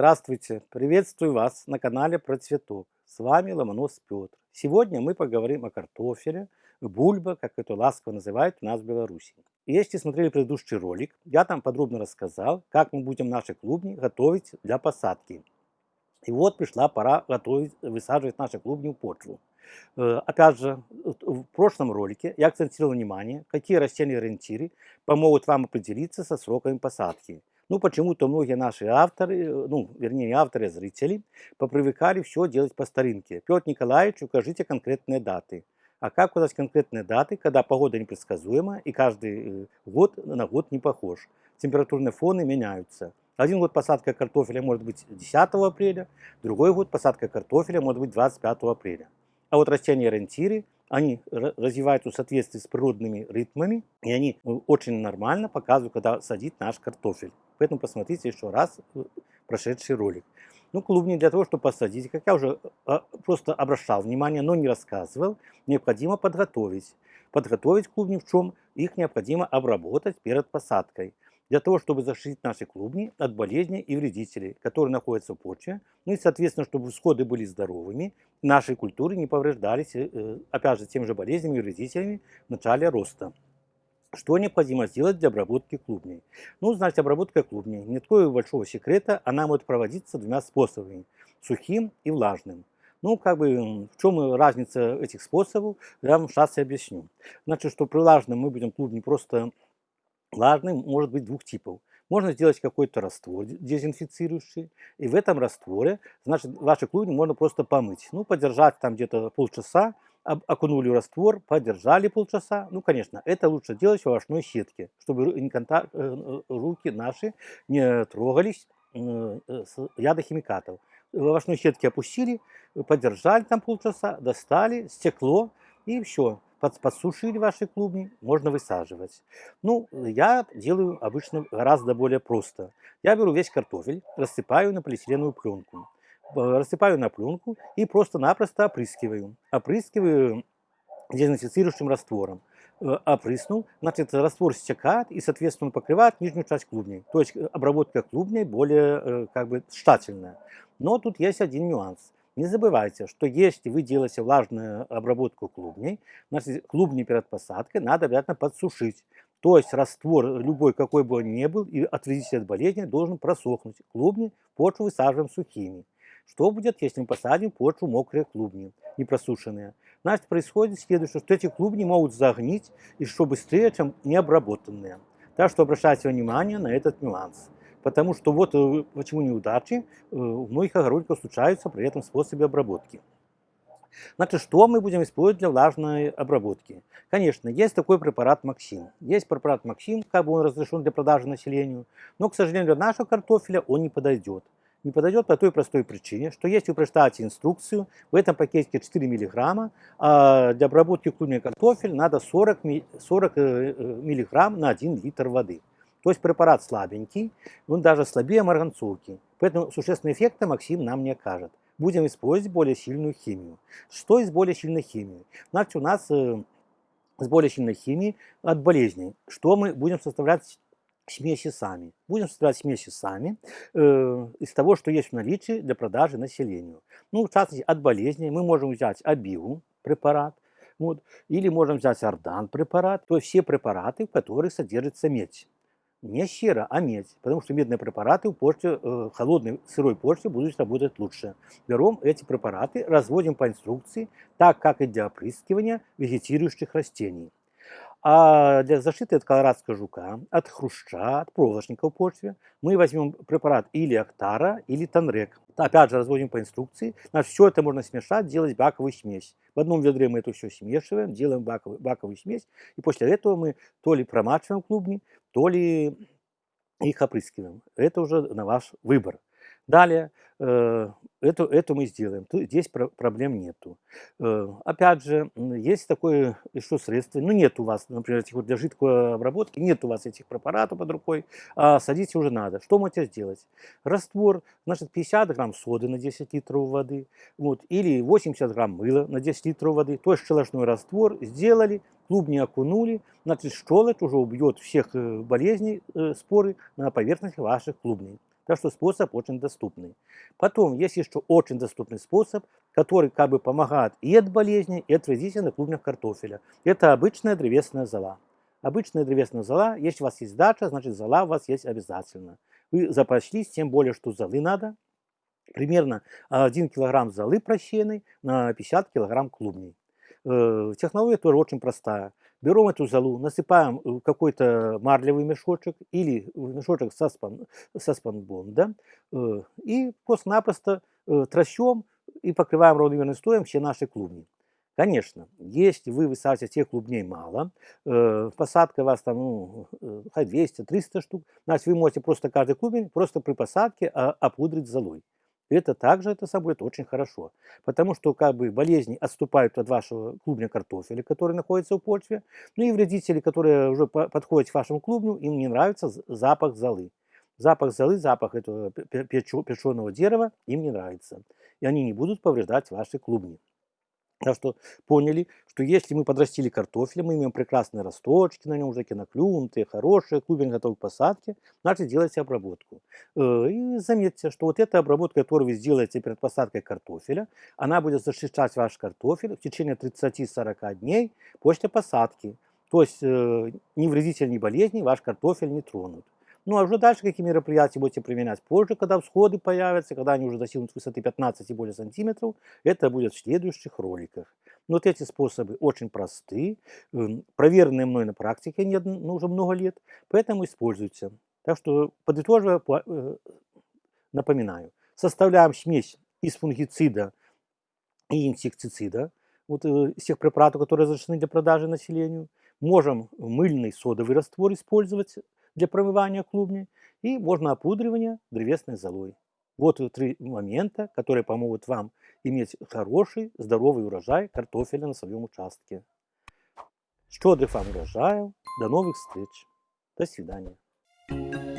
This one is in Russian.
Здравствуйте! Приветствую вас на канале про цветок. С вами Ломонос Петр. Сегодня мы поговорим о картофеле, бульба, как это ласково называют у нас в Беларуси. Если смотрели предыдущий ролик, я там подробно рассказал, как мы будем наши клубни готовить для посадки. И вот пришла пора готовить, высаживать наши клубни в почву. Э, опять же, в прошлом ролике я акцентировал внимание, какие растения ориентиры помогут вам определиться со сроками посадки. Ну, почему-то многие наши авторы, э, ну, вернее, не авторы, а зрители, попривыкали все делать по старинке. Петр Николаевич, укажите конкретные даты. А как указать конкретные даты, когда погода непредсказуема и каждый э, год на год не похож? Температурные фоны меняются. Один год посадка картофеля может быть 10 апреля, другой год посадка картофеля может быть 25 апреля. А вот растения-ориентиры они развиваются в соответствии с природными ритмами, и они э, очень нормально показывают, когда садить наш картофель. Поэтому посмотрите еще раз э, прошедший ролик. Ну, клубни для того, чтобы посадить, как я уже э, просто обращал внимание, но не рассказывал, необходимо подготовить. Подготовить клубни в чем? Их необходимо обработать перед посадкой для того, чтобы защитить наши клубни от болезней и вредителей, которые находятся в почве, ну и, соответственно, чтобы всходы были здоровыми, наши культуры не повреждались, э, опять же, тем же болезнями и вредителями в начале роста. Что необходимо сделать для обработки клубней? Ну, значит, обработка клубней. Нет такого большого секрета, она может проводиться двумя способами – сухим и влажным. Ну, как бы, в чем разница этих способов, я вам сейчас и объясню. Значит, что при влажном мы будем клубни просто Влажный может быть двух типов. Можно сделать какой-то раствор дезинфицирующий, и в этом растворе, значит, ваши клубни можно просто помыть. Ну, подержать там где-то полчаса, окунули в раствор, подержали полчаса. Ну, конечно, это лучше делать в овощной сетке, чтобы э, э, руки наши не трогались э, ядохимикатов. В овощной сетке опустили, подержали там полчаса, достали, стекло, и все подсушили ваши клубни, можно высаживать. Ну, я делаю обычно гораздо более просто. Я беру весь картофель, рассыпаю на полиэтиленовую пленку. Рассыпаю на пленку и просто-напросто опрыскиваю. Опрыскиваю дезинфицирующим раствором. Э, опрыснул, значит, раствор стекает и, соответственно, покрывает нижнюю часть клубней. То есть обработка клубней более э, как бы тщательная. Но тут есть один нюанс. Не забывайте, что если вы делаете влажную обработку клубней, значит, клубни перед посадкой надо обязательно подсушить. То есть раствор, любой какой бы он ни был, и от от болезни, должен просохнуть. Клубни почву высаживаем сухими. Что будет, если мы посадим почву мокрые клубни, не просушенные? Значит, происходит следующее, что эти клубни могут загнить еще быстрее, чем необработанные. Так что обращайте внимание на этот нюанс. Потому что вот э, почему неудачи у э, многих огородников случаются при этом способе обработки. Значит, что мы будем использовать для влажной обработки? Конечно, есть такой препарат Максим. Есть препарат Максим, как бы он разрешен для продажи населению, но, к сожалению, для нашего картофеля он не подойдет. Не подойдет по той простой причине, что если вы прочитаете инструкцию, в этом пакете 4 мг, а для обработки клубней картофель надо 40, 40 мг на 1 литр воды. То есть препарат слабенький, он даже слабее марганцовки. Поэтому существенного эффекта Максим нам не окажет. Будем использовать более сильную химию. Что из более сильной химии? Значит, у нас э, с более сильной химией от болезней. Что мы будем составлять смеси сами. Будем составлять смеси сами э, из того, что есть в наличии для продажи населению. Ну, в частности, от болезней мы можем взять абиу препарат, вот, или можем взять ардан препарат, то есть все препараты, в которых содержится медь не сера, а медь, потому что медные препараты в почте, э, холодной сырой почте будут работать лучше. Берем эти препараты, разводим по инструкции, так как и для опрыскивания вегетирующих растений. А для защиты от колорадского жука, от хруща, от проволочника в почве мы возьмем препарат или Актара, или Танрек. Опять же разводим по инструкции. Значит, все это можно смешать, делать баковую смесь. В одном ведре мы это все смешиваем, делаем баковую, баковую смесь. И после этого мы то ли промачиваем клубни, то ли их опрыскиваем. Это уже на ваш выбор. Далее, э, это, это мы сделаем. Здесь проблем нету. Э, опять же, есть такое еще средство. Ну, нет у вас, например, этих вот для жидкой обработки, нет у вас этих препаратов под рукой, а садить уже надо. Что можете сделать? Раствор, значит, 50 грамм соды на 10 литров воды, вот, или 80 грамм мыла на 10 литров воды, то есть щелочной раствор сделали, клубни окунули, значит, щелочь уже убьет всех э, болезней, споры на поверхности ваших клубней. Так что способ очень доступный. Потом есть еще очень доступный способ, который как бы помогает и от болезней, и от вредителей на клубнях картофеля. Это обычная древесная зола. Обычная древесная зола, если у вас есть дача, значит зола у вас есть обязательно. Вы запаслись, тем более, что золы надо. Примерно 1 килограмм золы прощенной на 50 килограмм клубней. Э, технология тоже очень простая. Берем эту золу, насыпаем в какой-то марлевый мешочек или в мешочек со, спан, со спанбонда э, и просто-напросто э, тращем и покрываем ровным стоем все наши клубни. Конечно, если вы высаживаете тех клубней мало, э, посадка у вас там, ну, э, 200-300 штук, значит, вы можете просто каждый клубень просто при посадке а, опудрить золой. Это также это собой это очень хорошо, потому что как бы болезни отступают от вашего клубня картофеля, который находится в почве, ну и вредители, которые уже подходят к вашему клубню, им не нравится запах золы. Запах золы, запах этого печеного дерева им не нравится, и они не будут повреждать ваши клубни. Так что поняли, что если мы подрастили картофель, мы имеем прекрасные росточки на нем, уже наклюнутые, хорошие, клубень готов к посадке, значит делайте обработку. Э, и заметьте, что вот эта обработка, которую вы сделаете перед посадкой картофеля, она будет защищать ваш картофель в течение 30-40 дней после посадки. То есть э, ни вредитель, ни болезни ваш картофель не тронут. Ну а уже дальше какие мероприятия будете применять позже, когда всходы появятся, когда они уже достигнут высоты 15 и более сантиметров, это будет в следующих роликах. Но вот эти способы очень просты, эм, проверенные мной на практике не, ну, уже много лет, поэтому используйте. Так что, подытоживая, э, напоминаю, составляем смесь из фунгицида и инсектицида, вот э, из тех препаратов, которые разрешены для продажи населению. Можем мыльный содовый раствор использовать, для промывания клубней и можно опудривание древесной золой. Вот три момента, которые помогут вам иметь хороший, здоровый урожай картофеля на своем участке. Щедрых вам урожаев. До новых встреч. До свидания.